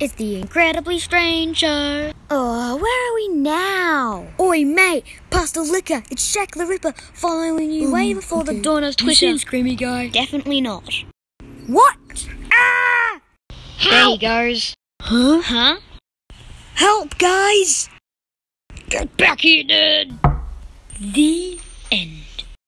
It's the Incredibly Strange Show. Oh, where are we now? Oi, mate, Past the liquor. It's Jack the Ripper following you way before the dawn of Twitter. You seen Screamy Guy? Definitely not. What? Ah! There he goes. Huh? Huh? Help, guys! Get back here, dude!